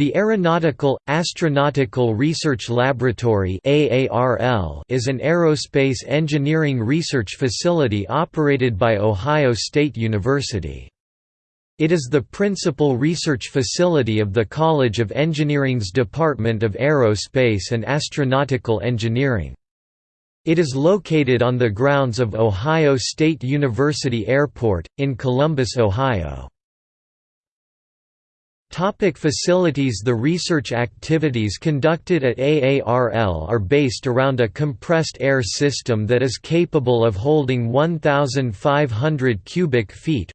The Aeronautical, Astronautical Research Laboratory is an aerospace engineering research facility operated by Ohio State University. It is the principal research facility of the College of Engineering's Department of Aerospace and Astronautical Engineering. It is located on the grounds of Ohio State University Airport, in Columbus, Ohio. Topic facilities The research activities conducted at AARL are based around a compressed air system that is capable of holding 1,500 cubic feet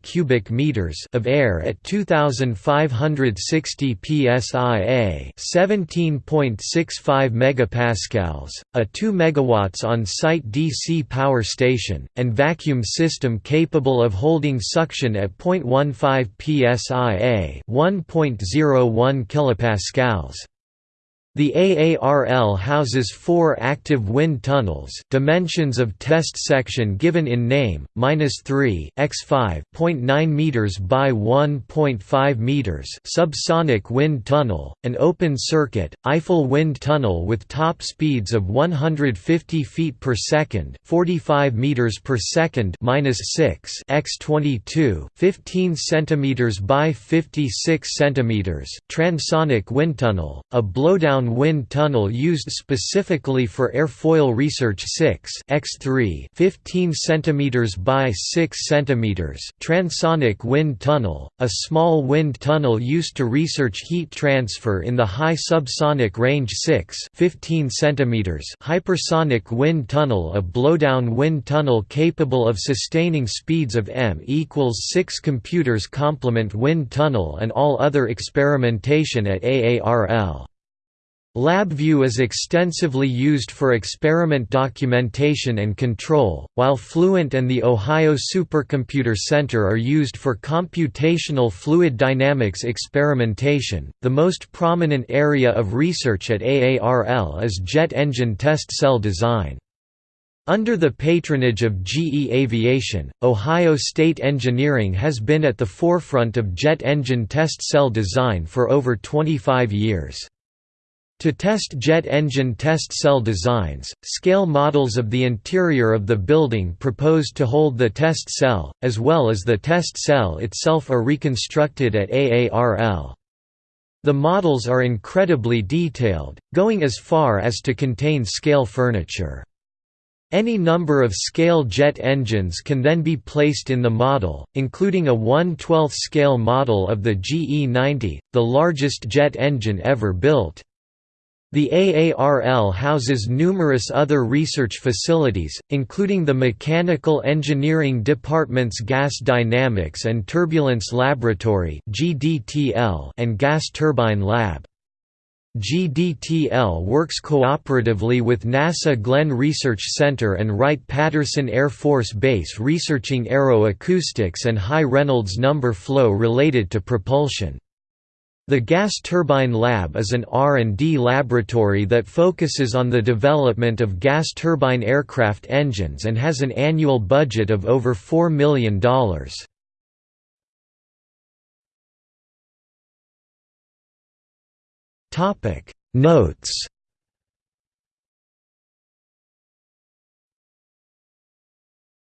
cubic meters of air at 2,560 psia 17.65 megapascals, a 2 megawatts on-site DC power station, and vacuum system capable of holding suction at 0.15 psi psia 1.01 kilopascals. The AARL houses four active wind tunnels dimensions of test section given in name, minus 3 x 5.9 meters by 1.5 meters subsonic wind tunnel, an open circuit, Eiffel wind tunnel with top speeds of 150 feet per second 45 meters per second minus 6 x 22 15 centimeters by 56 centimeters transonic wind tunnel, a blowdown wind tunnel used specifically for airfoil research 6 x3 15 cm by 6 cm transonic wind tunnel, a small wind tunnel used to research heat transfer in the high subsonic range 6 15 cm hypersonic wind tunnel a blowdown wind tunnel capable of sustaining speeds of m equals 6 computers complement wind tunnel and all other experimentation at AARL. LabVIEW is extensively used for experiment documentation and control, while Fluent and the Ohio Supercomputer Center are used for computational fluid dynamics experimentation. The most prominent area of research at AARL is jet engine test cell design. Under the patronage of GE Aviation, Ohio State Engineering has been at the forefront of jet engine test cell design for over 25 years. To test jet engine test cell designs, scale models of the interior of the building proposed to hold the test cell, as well as the test cell itself are reconstructed at AARL. The models are incredibly detailed, going as far as to contain scale furniture. Any number of scale jet engines can then be placed in the model, including a 1 12 scale model of the GE90, the largest jet engine ever built. The AARL houses numerous other research facilities, including the Mechanical Engineering Department's Gas Dynamics and Turbulence Laboratory and Gas Turbine Lab. GDTL works cooperatively with NASA Glenn Research Center and Wright-Patterson Air Force Base researching aeroacoustics and high Reynolds number flow related to propulsion. The Gas Turbine Lab is an R&D laboratory that focuses on the development of gas turbine aircraft engines and has an annual budget of over $4 million. Notes